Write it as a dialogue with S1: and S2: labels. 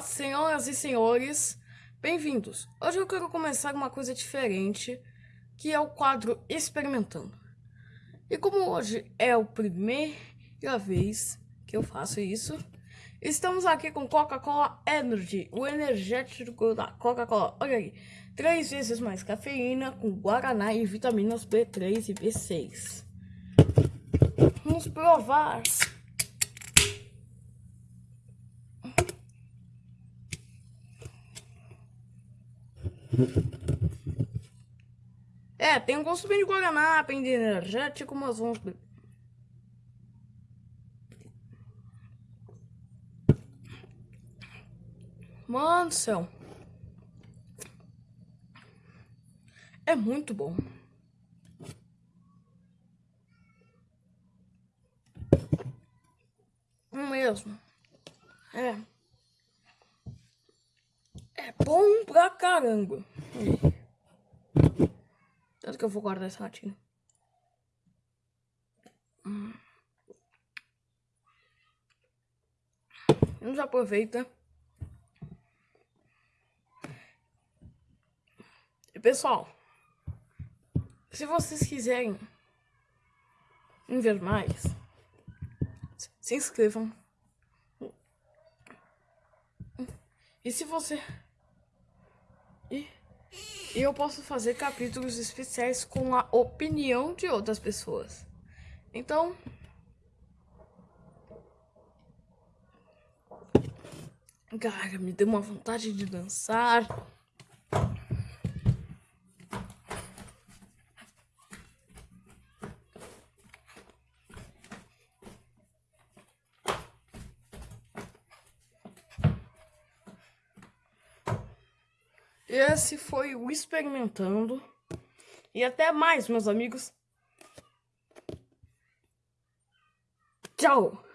S1: senhoras e senhores, bem-vindos. Hoje eu quero começar uma coisa diferente, que é o quadro Experimentando. E como hoje é a primeira vez que eu faço isso, estamos aqui com Coca-Cola Energy, o energético da Coca-Cola. Olha aí, três vezes mais cafeína, com guaraná e vitaminas B3 e B6. Vamos provar. É, tem um gosto bem de Guaraná, bem de energético, mas vamos. Mano do céu. É muito bom. Mesmo. É. É bom pra caramba. Tanto que eu vou guardar essa latinha. Hum. Vamos aproveita. E pessoal, se vocês quiserem ver mais, se inscrevam. E se você e eu posso fazer capítulos especiais com a opinião de outras pessoas. Então, cara, me deu uma vontade de dançar. Esse foi o Experimentando. E até mais, meus amigos. Tchau!